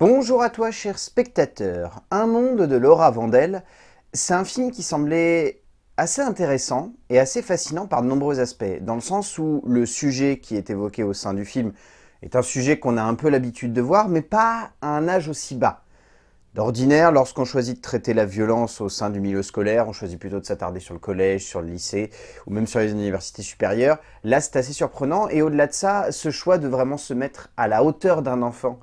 Bonjour à toi, cher spectateur. Un monde de Laura Vandel, c'est un film qui semblait assez intéressant et assez fascinant par de nombreux aspects, dans le sens où le sujet qui est évoqué au sein du film est un sujet qu'on a un peu l'habitude de voir, mais pas à un âge aussi bas. D'ordinaire, lorsqu'on choisit de traiter la violence au sein du milieu scolaire, on choisit plutôt de s'attarder sur le collège, sur le lycée, ou même sur les universités supérieures. Là, c'est assez surprenant, et au-delà de ça, ce choix de vraiment se mettre à la hauteur d'un enfant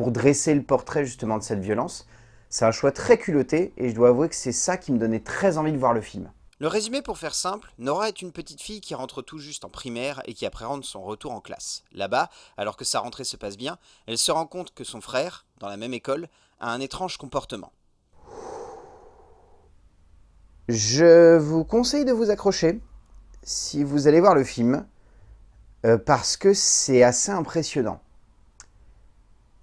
pour dresser le portrait justement de cette violence. C'est un choix très culotté et je dois avouer que c'est ça qui me donnait très envie de voir le film. Le résumé pour faire simple, Nora est une petite fille qui rentre tout juste en primaire et qui appréhende son retour en classe. Là-bas, alors que sa rentrée se passe bien, elle se rend compte que son frère, dans la même école, a un étrange comportement. Je vous conseille de vous accrocher si vous allez voir le film, euh, parce que c'est assez impressionnant.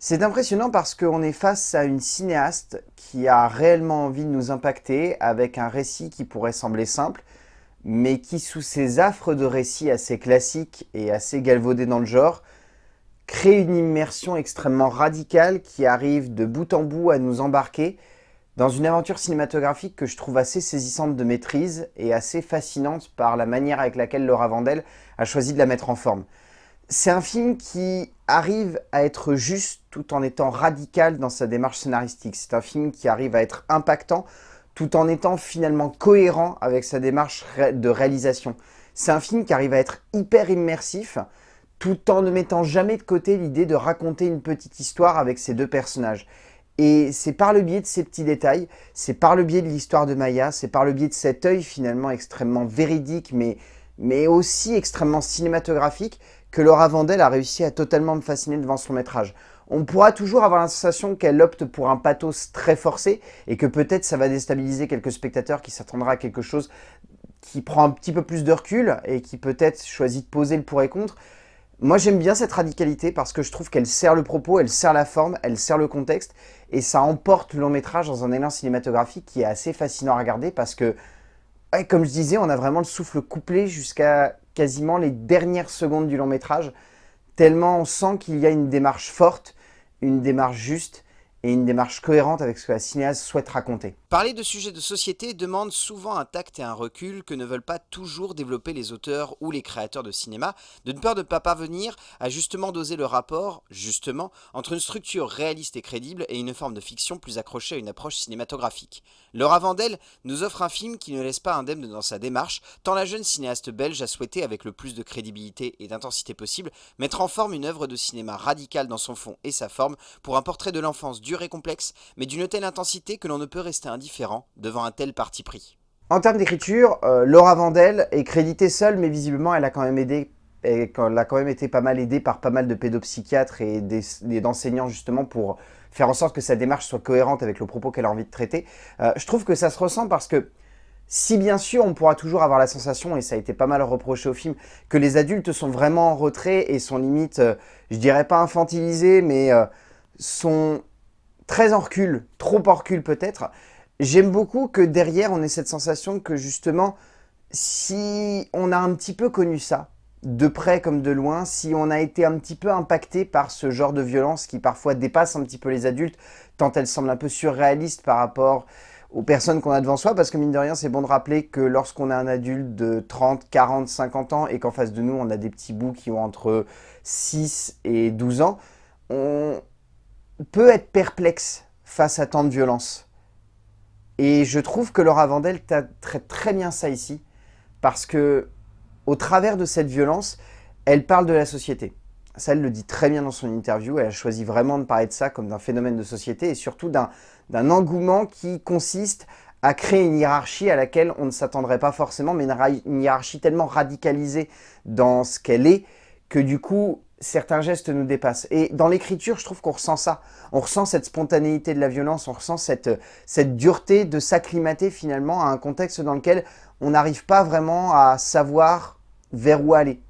C'est impressionnant parce qu'on est face à une cinéaste qui a réellement envie de nous impacter avec un récit qui pourrait sembler simple, mais qui, sous ses affres de récits assez classiques et assez galvaudés dans le genre, crée une immersion extrêmement radicale qui arrive de bout en bout à nous embarquer dans une aventure cinématographique que je trouve assez saisissante de maîtrise et assez fascinante par la manière avec laquelle Laura Vandel a choisi de la mettre en forme. C'est un film qui arrive à être juste tout en étant radical dans sa démarche scénaristique. C'est un film qui arrive à être impactant tout en étant finalement cohérent avec sa démarche de réalisation. C'est un film qui arrive à être hyper immersif tout en ne mettant jamais de côté l'idée de raconter une petite histoire avec ces deux personnages. Et c'est par le biais de ces petits détails, c'est par le biais de l'histoire de Maya, c'est par le biais de cet œil finalement extrêmement véridique mais, mais aussi extrêmement cinématographique que Laura Vandel a réussi à totalement me fasciner devant son métrage. On pourra toujours avoir la sensation qu'elle opte pour un pathos très forcé et que peut-être ça va déstabiliser quelques spectateurs qui s'attendraient à quelque chose qui prend un petit peu plus de recul et qui peut-être choisit de poser le pour et contre. Moi j'aime bien cette radicalité parce que je trouve qu'elle sert le propos, elle sert la forme, elle sert le contexte et ça emporte le long métrage dans un élan cinématographique qui est assez fascinant à regarder parce que, comme je disais, on a vraiment le souffle couplé jusqu'à quasiment les dernières secondes du long métrage, tellement on sent qu'il y a une démarche forte, une démarche juste et une démarche cohérente avec ce que la cinéaste souhaite raconter. Parler de sujets de société demande souvent un tact et un recul que ne veulent pas toujours développer les auteurs ou les créateurs de cinéma, de peur de ne pas parvenir à justement doser le rapport, justement, entre une structure réaliste et crédible et une forme de fiction plus accrochée à une approche cinématographique. Laura Vandel nous offre un film qui ne laisse pas indemne dans sa démarche, tant la jeune cinéaste belge a souhaité, avec le plus de crédibilité et d'intensité possible, mettre en forme une œuvre de cinéma radicale dans son fond et sa forme, pour un portrait de l'enfance dur et complexe, mais d'une telle intensité que l'on ne peut rester indifférent devant un tel parti pris. En termes d'écriture, euh, Laura Vandel est créditée seule, mais visiblement elle a quand même aidé elle a quand même été pas mal aidée par pas mal de pédopsychiatres et d'enseignants justement pour faire en sorte que sa démarche soit cohérente avec le propos qu'elle a envie de traiter. Euh, je trouve que ça se ressent parce que si bien sûr on pourra toujours avoir la sensation, et ça a été pas mal reproché au film, que les adultes sont vraiment en retrait et sont limite, euh, je dirais pas infantilisés, mais sont très en recul, trop en recul peut-être, J'aime beaucoup que derrière, on ait cette sensation que justement, si on a un petit peu connu ça, de près comme de loin, si on a été un petit peu impacté par ce genre de violence qui parfois dépasse un petit peu les adultes, tant elle semble un peu surréaliste par rapport aux personnes qu'on a devant soi, parce que mine de rien, c'est bon de rappeler que lorsqu'on a un adulte de 30, 40, 50 ans, et qu'en face de nous, on a des petits bouts qui ont entre 6 et 12 ans, on peut être perplexe face à tant de violence. Et je trouve que Laura Vandel traite très bien ça ici, parce que au travers de cette violence, elle parle de la société. Ça, elle le dit très bien dans son interview, elle a choisi vraiment de parler de ça comme d'un phénomène de société et surtout d'un engouement qui consiste à créer une hiérarchie à laquelle on ne s'attendrait pas forcément, mais une hiérarchie tellement radicalisée dans ce qu'elle est, que du coup, certains gestes nous dépassent. Et dans l'écriture, je trouve qu'on ressent ça. On ressent cette spontanéité de la violence, on ressent cette, dureté de s'acclimater finalement à un contexte dans lequel on n'arrive pas vraiment à savoir vers où aller.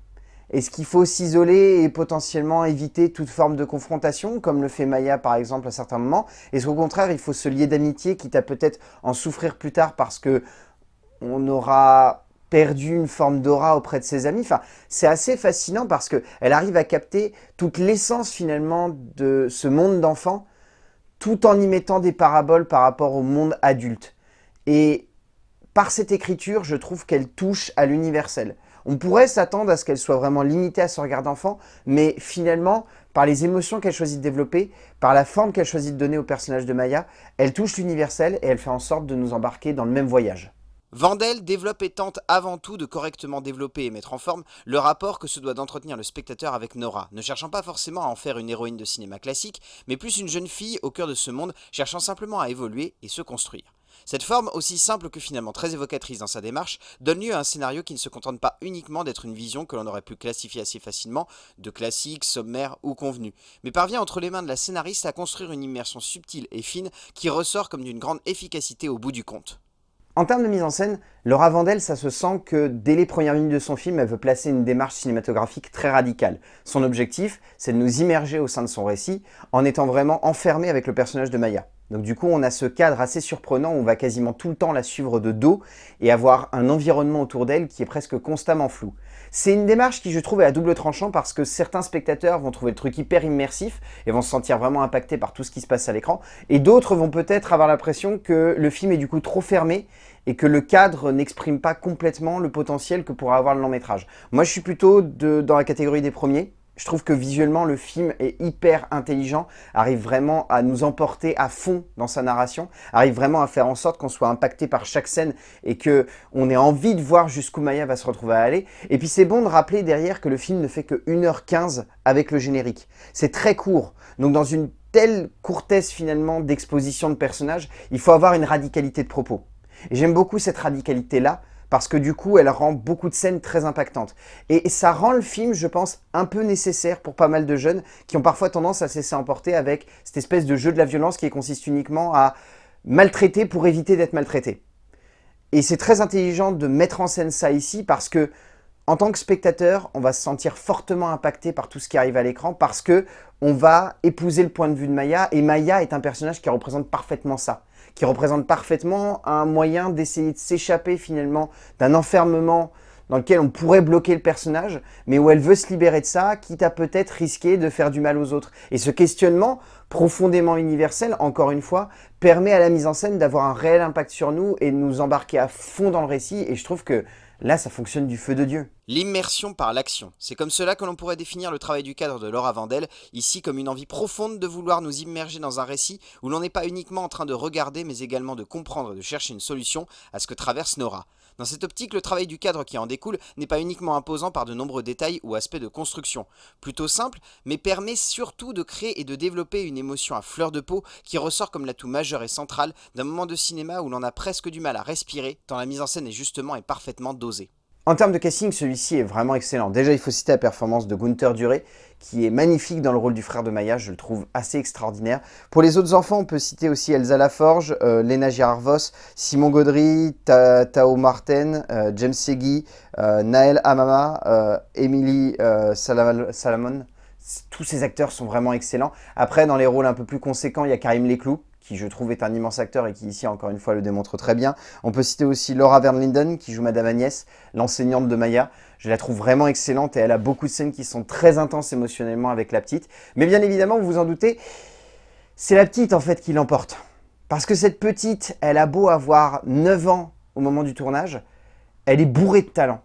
Est-ce qu'il faut s'isoler et potentiellement éviter toute forme de confrontation, comme le fait Maya par exemple à certains moments? Est-ce qu'au contraire, il faut se lier d'amitié, quitte à peut-être en souffrir plus tard parce que on aura perdu une forme d'aura auprès de ses amis. Enfin, c'est assez fascinant parce qu'elle arrive à capter toute l'essence finalement de ce monde d'enfants tout en y mettant des paraboles par rapport au monde adulte. Et par cette écriture, je trouve qu'elle touche à l'universel. On pourrait s'attendre à ce qu'elle soit vraiment limitée à ce regard d'enfant, mais finalement, par les émotions qu'elle choisit de développer, par la forme qu'elle choisit de donner au personnage de Maya, elle touche l'universel et elle fait en sorte de nous embarquer dans le même voyage. Vandel développe et tente avant tout de correctement développer et mettre en forme le rapport que se doit d'entretenir le spectateur avec Nora, ne cherchant pas forcément à en faire une héroïne de cinéma classique, mais plus une jeune fille au cœur de ce monde cherchant simplement à évoluer et se construire. Cette forme, aussi simple que finalement très évocatrice dans sa démarche, donne lieu à un scénario qui ne se contente pas uniquement d'être une vision que l'on aurait pu classifier assez facilement de classique, sommaire ou convenu, mais parvient entre les mains de la scénariste à construire une immersion subtile et fine qui ressort comme d'une grande efficacité au bout du compte. En termes de mise en scène, Laura Vandel, ça se sent que dès les premières minutes de son film, elle veut placer une démarche cinématographique très radicale. Son objectif, c'est de nous immerger au sein de son récit en étant vraiment enfermé avec le personnage de Maya. Donc du coup, on a ce cadre assez surprenant où on va quasiment tout le temps la suivre de dos et avoir un environnement autour d'elle qui est presque constamment flou. C'est une démarche qui, je trouve, est à double tranchant parce que certains spectateurs vont trouver le truc hyper immersif et vont se sentir vraiment impactés par tout ce qui se passe à l'écran. Et d'autres vont peut-être avoir l'impression que le film est du coup trop fermé et que le cadre n'exprime pas complètement le potentiel que pourrait avoir le long métrage. Moi, je suis plutôt dans la catégorie des premiers. Je trouve que visuellement, le film est hyper intelligent, arrive vraiment à nous emporter à fond dans sa narration, arrive vraiment à faire en sorte qu'on soit impacté par chaque scène et qu'on ait envie de voir jusqu'où Maya va se retrouver à aller. Et puis c'est bon de rappeler derrière que le film ne fait que 1h15 avec le générique. C'est très court, donc dans une telle courtesse finalement d'exposition de personnages, il faut avoir une radicalité de propos. Et j'aime beaucoup cette radicalité-là, parce que du coup, elle rend beaucoup de scènes très impactantes. Et ça rend le film, je pense, un peu nécessaire pour pas mal de jeunes qui ont parfois tendance à se laisser emporter avec cette espèce de jeu de la violence qui consiste uniquement à maltraiter pour éviter d'être maltraité. Et c'est très intelligent de mettre en scène ça ici parce que en tant que spectateur, on va se sentir fortement impacté par tout ce qui arrive à l'écran parce que on va épouser le point de vue de Maya et Maya est un personnage qui représente parfaitement ça qui représente parfaitement un moyen d'essayer de s'échapper finalement d'un enfermement dans lequel on pourrait bloquer le personnage, mais où elle veut se libérer de ça, quitte à peut-être risquer de faire du mal aux autres. Et ce questionnement, profondément universel, encore une fois, permet à la mise en scène d'avoir un réel impact sur nous et de nous embarquer à fond dans le récit, et je trouve que Là, ça fonctionne du feu de Dieu. L'immersion par l'action. C'est comme cela que l'on pourrait définir le travail du cadre de Laura Vandel, ici comme une envie profonde de vouloir nous immerger dans un récit où l'on n'est pas uniquement en train de regarder, mais également de comprendre et de chercher une solution à ce que traverse Nora. Dans cette optique, le travail du cadre qui en découle n'est pas uniquement imposant par de nombreux détails ou aspects de construction. Plutôt simple, mais permet surtout de créer et de développer une émotion à fleur de peau qui ressort comme l'atout majeur et central d'un moment de cinéma où l'on a presque du mal à respirer, tant la mise en scène est justement et parfaitement dosée. En termes de casting, celui-ci est vraiment excellent. Déjà, il faut citer la performance de Gunther Duré, qui est magnifique dans le rôle du frère de Maya, je le trouve assez extraordinaire. Pour les autres enfants, on peut citer aussi Elsa Laforge, euh, Lena Girard-Vos, Simon Gaudry, Tao Martin, euh, James Segui, euh, Naël Amama, Emily Salamon. Tous ces acteurs sont vraiment excellents. Après, dans les rôles un peu plus conséquents, il y a Karim Leclou, qui je trouve est un immense acteur et qui ici encore une fois le démontre très bien. On peut citer aussi Laura Linden qui joue Madame Agnès, l'enseignante de Maya. Je la trouve vraiment excellente et elle a beaucoup de scènes qui sont très intenses émotionnellement avec la petite. Mais bien évidemment, vous vous en doutez, c'est la petite en fait qui l'emporte. Parce que cette petite, elle a beau avoir 9 ans au moment du tournage, elle est bourrée de talent.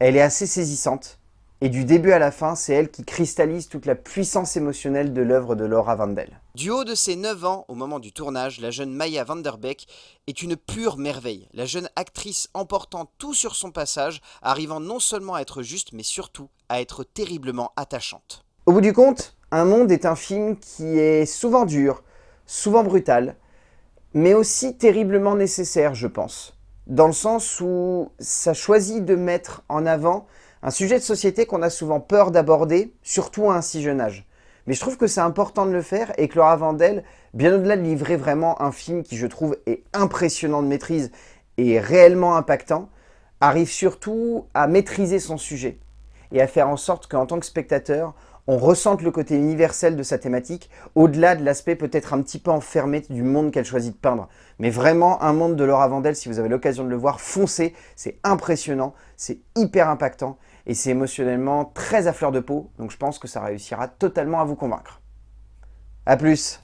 Elle est assez saisissante. Et du début à la fin, c'est elle qui cristallise toute la puissance émotionnelle de l'œuvre de Laura Vandel. Du haut de ses 9 ans, au moment du tournage, la jeune Maya Vanderbeek est une pure merveille. La jeune actrice emportant tout sur son passage, arrivant non seulement à être juste, mais surtout à être terriblement attachante. Au bout du compte, Un Monde est un film qui est souvent dur, souvent brutal, mais aussi terriblement nécessaire, je pense. Dans le sens où ça choisit de mettre en avant un sujet de société qu'on a souvent peur d'aborder, surtout à un si jeune âge. Mais je trouve que c'est important de le faire et que Laura Vandel, bien au-delà de livrer vraiment un film qui je trouve est impressionnant de maîtrise et réellement impactant, arrive surtout à maîtriser son sujet et à faire en sorte qu'en tant que spectateur, on ressente le côté universel de sa thématique, au-delà de l'aspect peut-être un petit peu enfermé du monde qu'elle choisit de peindre. Mais vraiment, un monde de Laura Vandel, si vous avez l'occasion de le voir, foncez, c'est impressionnant, c'est hyper impactant, et c'est émotionnellement très à fleur de peau, donc je pense que ça réussira totalement à vous convaincre. A plus